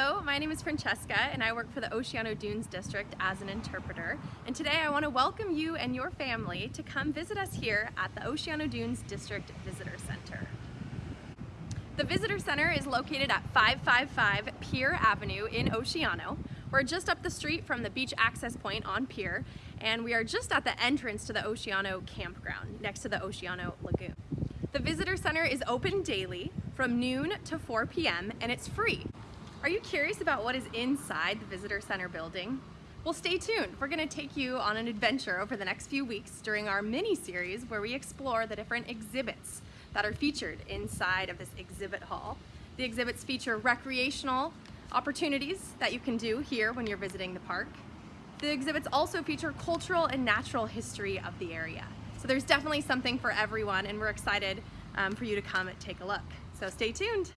Hello, my name is Francesca and I work for the Oceano Dunes District as an interpreter. And today I want to welcome you and your family to come visit us here at the Oceano Dunes District Visitor Center. The Visitor Center is located at 555 Pier Avenue in Oceano. We're just up the street from the beach access point on Pier and we are just at the entrance to the Oceano campground next to the Oceano Lagoon. The Visitor Center is open daily from noon to 4 p.m. and it's free. Are you curious about what is inside the Visitor Center building? Well, stay tuned. We're going to take you on an adventure over the next few weeks during our mini-series where we explore the different exhibits that are featured inside of this exhibit hall. The exhibits feature recreational opportunities that you can do here when you're visiting the park. The exhibits also feature cultural and natural history of the area. So there's definitely something for everyone and we're excited um, for you to come and take a look. So stay tuned.